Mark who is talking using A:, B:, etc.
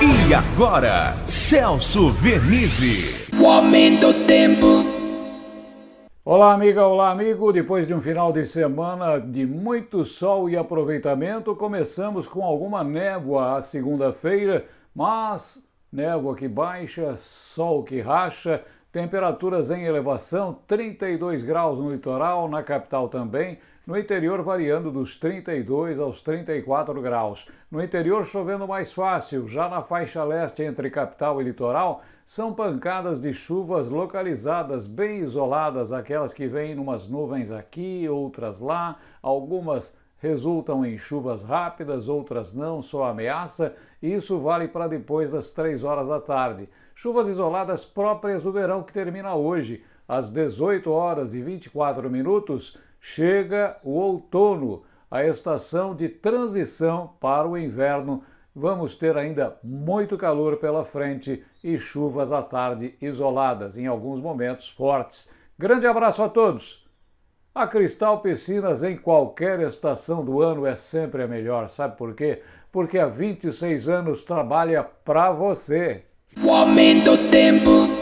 A: E agora, Celso Vernizzi.
B: O aumento do tempo.
C: Olá, amiga, olá, amigo. Depois de um final de semana de muito sol e aproveitamento, começamos com alguma névoa a segunda-feira, mas névoa que baixa, sol que racha, temperaturas em elevação, 32 graus no litoral, na capital também, no interior variando dos 32 aos 34 graus. No interior chovendo mais fácil, já na faixa leste entre capital e litoral, são pancadas de chuvas localizadas, bem isoladas, aquelas que vêm numas nuvens aqui, outras lá, algumas resultam em chuvas rápidas, outras não, só ameaça, e isso vale para depois das 3 horas da tarde. Chuvas isoladas próprias do verão que termina hoje, às 18 horas e 24 minutos, chega o outono, a estação de transição para o inverno. Vamos ter ainda muito calor pela frente e chuvas à tarde isoladas, em alguns momentos fortes. Grande abraço a todos! A Cristal Piscinas em qualquer estação do ano é sempre a melhor, sabe por quê? Porque há 26 anos trabalha para você.
B: O aumento do tempo.